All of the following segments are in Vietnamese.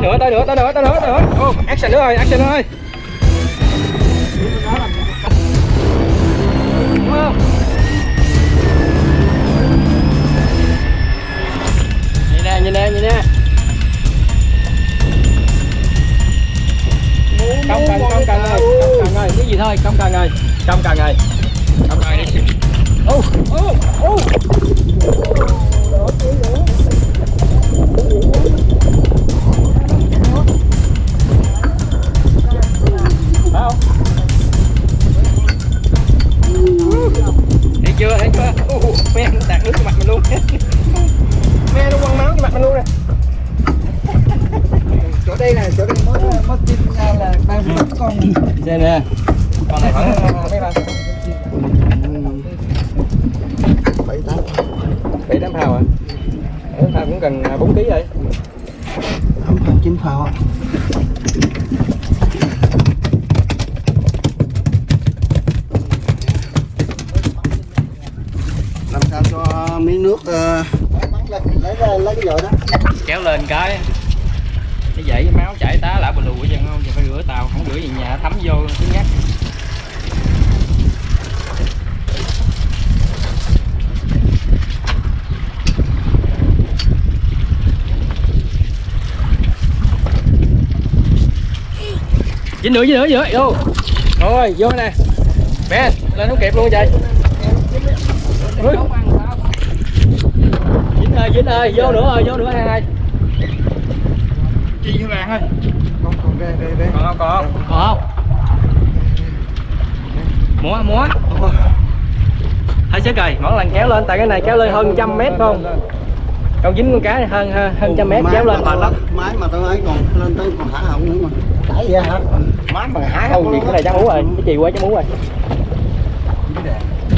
tới nữa tới nữa tới nữa tới nữa tới nữa. Ô. Action nữa rồi action nữa rồi nhìn nè nhìn nè nhìn nè. Không cần không cần ơi không cần ơi. Cái gì thôi không cần ơi. Không cần ơi. Không cần đi. Ô ô ô chưa, thấy chưa? Ồ, me nó tạt nước vào mặt mình luôn. Me nó quăng máu vào mặt mình luôn nè. Chỗ đây này chỗ đây mới mới tin ra là ba mươi con. Xem nè. Con này khoảng bảy tám Bảy tám phao à? Bảy tám phao cũng cần 4 kg rồi. Không cần chín phao ạ. làm sao cho miếng nước ờ, lên lấy ra lấy cái vội đó Kéo lên cái Cái dãy với máu chảy tá lại bù lù vậy không? Giờ phải rửa tàu, không rửa gì nhà thấm vô thứ nhắc dính nữa dính nữa dính nữa. Vô. Rồi vô nè. Bé lên không kịp luôn vậy dính ơi vô nữa rồi vô nữa hai hai chi với bạn ơi. Con còn đây đây đây còn không còn không? Còn không múa múa. Hơi sức rồi mỗi lần kéo lên tại cái này kéo lên hơn trăm mét không? Con dính con cá này hơn hơn hơn trăm mét Máy kéo lên. mà mệt lắm máy mà tôi ấy còn lên tới còn hả họng nữa mà. Đẩy vậy hả? Má mà hái không? Gì cái này chắc mú rồi cái gì quá chắc mú rồi.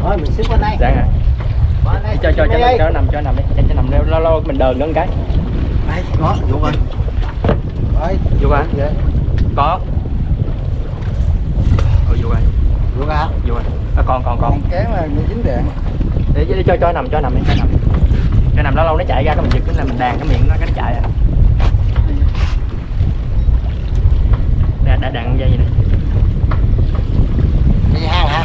Thôi mình xếp qua đây. Dạ. hả cho cho cho, cho, nằm cho nằm đi cho, cho nằm lâu lâu mình đờn một cái đây vô rồi rồi vô coi vậy có ừ, vô coi vô ra vô coi à, còn còn còn kéo là bị dính đèn để, để cho cho nằm cho nằm đi cho nằm cho nằm lâu lâu nó chạy ra cái mình giật cái là mình đàn cái miệng nó cái nó chạy à đã, đã đàn dây vậy nè đi hang hả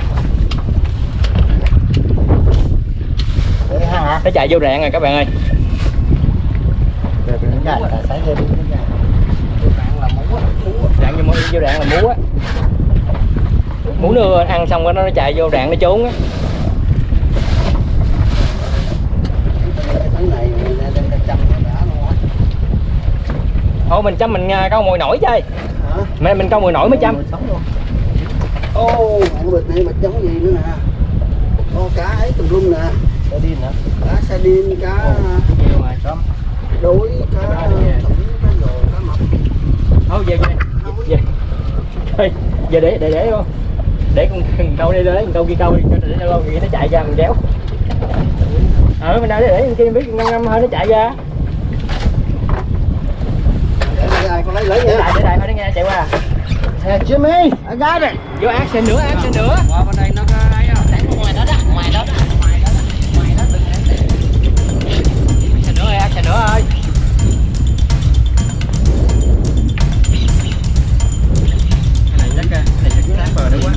đi hang hả nó chạy vô rạn rồi các bạn ơi. Rồi. Á mũ á rạn vô, vô rạn là mú á mú nó ăn xong cái nó nó chạy vô rạn nó trốn á. Cái này đem ra chăm nó đã luôn á. Ô mình chăm mình à, câu mồi nổi chơi. Hả? Mình mình câu mồi nổi mới chăm. Ô. Bịch này bịch giống gì nữa nè. Ô cá ấy tùm lum nè sardin hả? Cá sardin cá nhiều rồi xong đối cá Cá thủng cá rồ cá mập. Thôi về về. Về. Giờ để để để không để con con câu đi đấy con câu kia câu đi cho để nó lâu nó chạy ra mình kéo ờ mình nào để để kia biết ngâm ngâm hơi nó chạy ra. Để đây ai con lấy lấy để nha. lại để lại thôi nó nghe chạy qua. Hey, Jimmy, I got it. vô action nữa action nữa. Qua bên đây nó action nữa ơi. Cái này chắc cái này chắc cái bờ nữa quá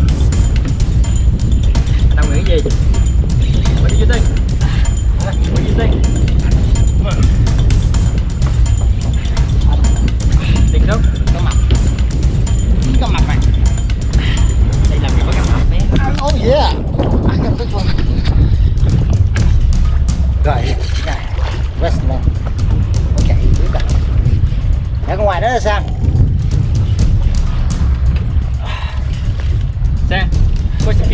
anh đâu nghĩ gì? What do you think what do you think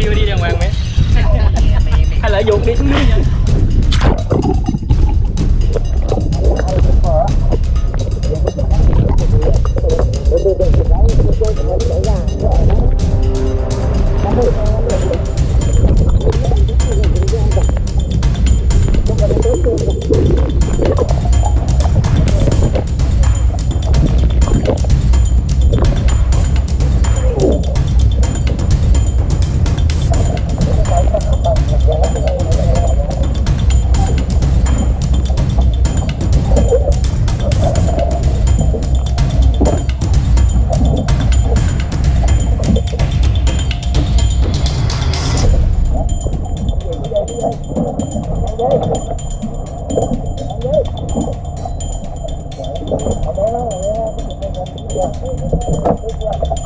kêu đi đàng hoàng mẹ. Hay là dùng đi. xuống dưới nha よいしょ。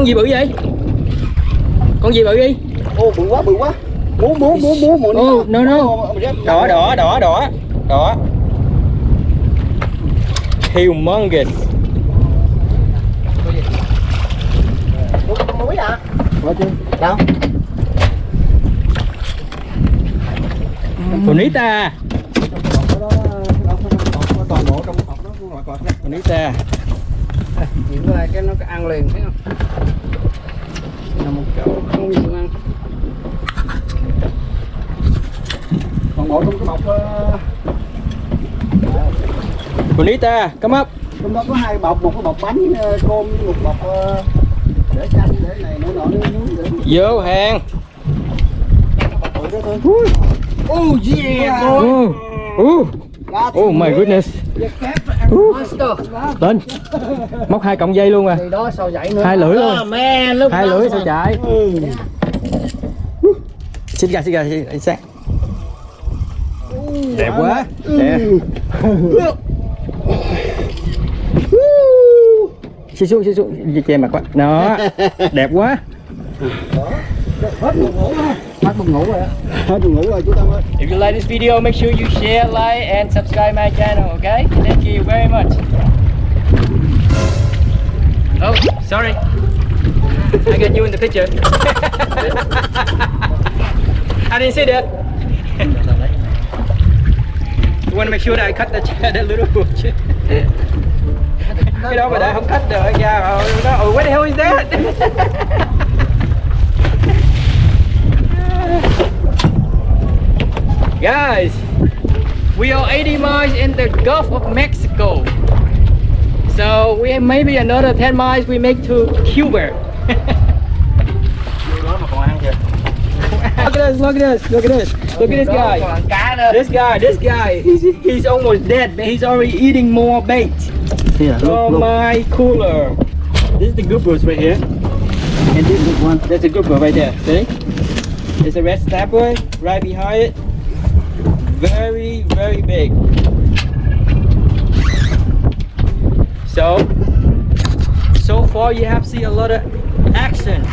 Con gì bự vậy? Con gì bự đi? ô bự quá bự quá muốn muốn muốn muốn muốn Oh, no, no. Đỏ đỏ đỏ đỏ đỏ. Humongous. muối à đâu Bonita. Bonita. Chuyện là cái nó ăn liền thấy không? Là một chỗ không nhiều ăn. toàn bộ trong cái bọc ờ, Bonita, come up. trong đó có hai bọc một cái bọc bánh ờ, cơm với một bọc ờ, để chanh để này nọ nọ để Vô hàng. oh yeah Oh, oh, That's oh my goodness. Monster. Lên. Móc hai cọng dây luôn à. Đó nữa? Hai lưỡi luôn. Hai lưỡi sao chạy. ừ. Xin gà, xin gà, xin gà. Đẹp quá. Đẹp. Xí xuống, xí xuống, che mặt quá. Đó, đẹp quá. Hết buồn ngủ rồi hết buồn ngủ rồi chú tâm ơi If you like this video, make sure you share, like, and subscribe my channel, okay? Thank you very much. Oh, sorry. I got you in the picture. I didn't see that. You want to make sure that I cut the, that little bush. cái đó mà đã không cắt được nha nó oh, what the hell is that guys we are 80 miles in the Gulf of Mexico. So we have maybe another 10 miles we make to Cuba. Look at this look at this look at this. Look at this guy. Còn cá nữa. this guy this guy he's, he's almost dead but he's already eating more bait. Oh from my cooler. This is the goobers right here. And this is one there's a grouper right there. See? There's a red snapper right behind it very very big. So so far you have seen a lot of action.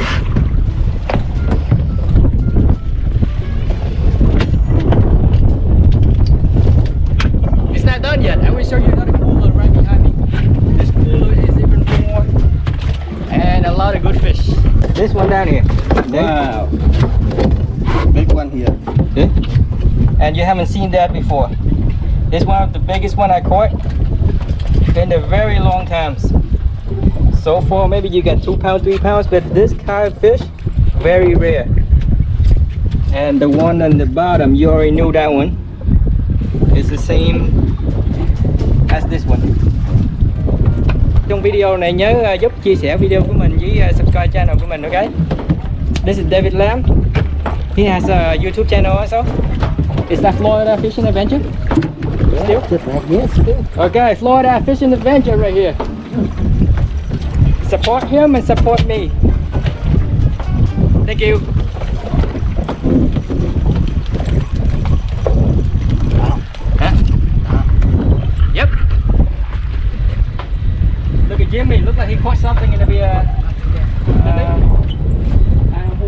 It's not done yet. I will show you another cooler right behind me. This cooler is even more and a lot of good fish. This one down here. Wow. Big one here. See? And you haven't seen that before. It's one of the biggest one I caught in a very long times. So far, maybe you get two pounds, three pounds, but this kind of fish, very rare. And the one on the bottom, you already knew that one. It's the same as this one. Trong video này nhớ giúp chia sẻ video của mình với subscribe channel của mình, okay? This is David Lam. He has a YouTube channel also. Is that Florida Fishing Adventure? Still? just like yes still Okay, Florida Fishing Adventure right here. Support him and support me. Thank you. Huh? Yep. Look at Jimmy. Look like he caught something in the uh,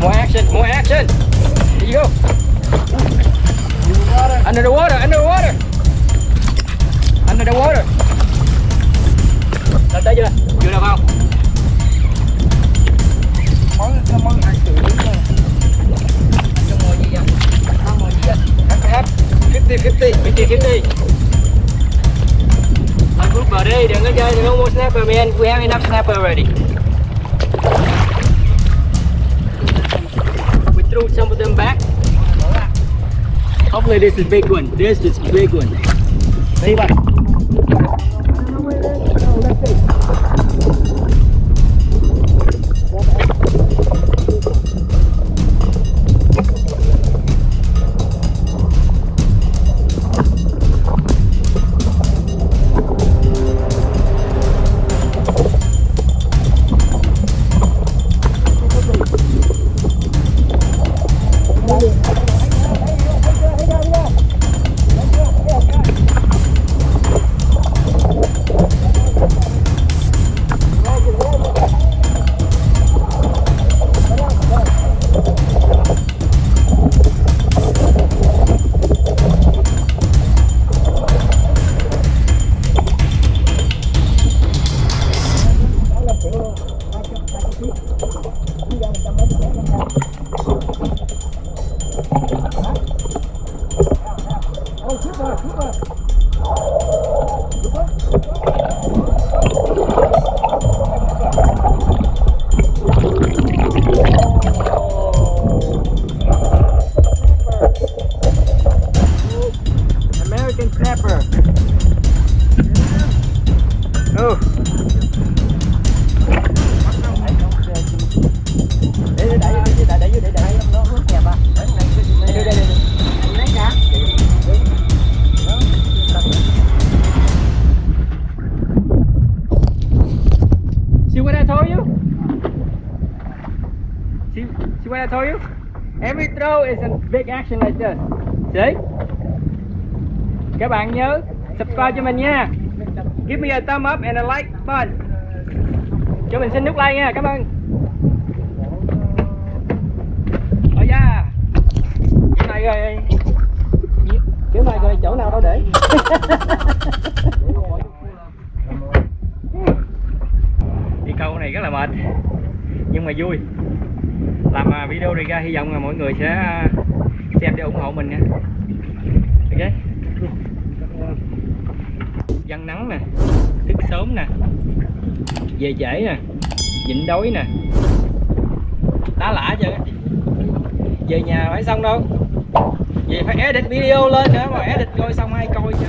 More action, more action. Here you go. Under the water, under the water. Under the water. Lên tới chưa? Chưa được không? món cái món hai triệu Trong ngồi gì vậy? Không ngồi gì vậy? Hấp, hấp. 50, 50, 50, 50. Lên grouper đi, đừng có chơi, đừng có mua snapper man. We have enough snapper already. Threw some of them back. Hopefully this is big one. This is big one. See what? What I told you? Every throw is a big action like this. See? Các bạn nhớ subscribe cho mình nha. Give me a thumb up and a like button. Cho mình xin nút like nha. Cảm ơn. Oh yeah. Cái này rồi. Kiểu này rồi, chỗ nào đâu để? đi câu này rất là mệt, nhưng mà vui video này ra, hy vọng là mọi người sẽ uh, xem để ủng hộ mình nha. Ok? Dân nắng nè, thức sớm nè, về trễ nè, nhịn đói nè. Tá lả chưa? Về nhà phải xong đâu. Về phải edit video lên nữa mà edit coi xong ai coi chứ.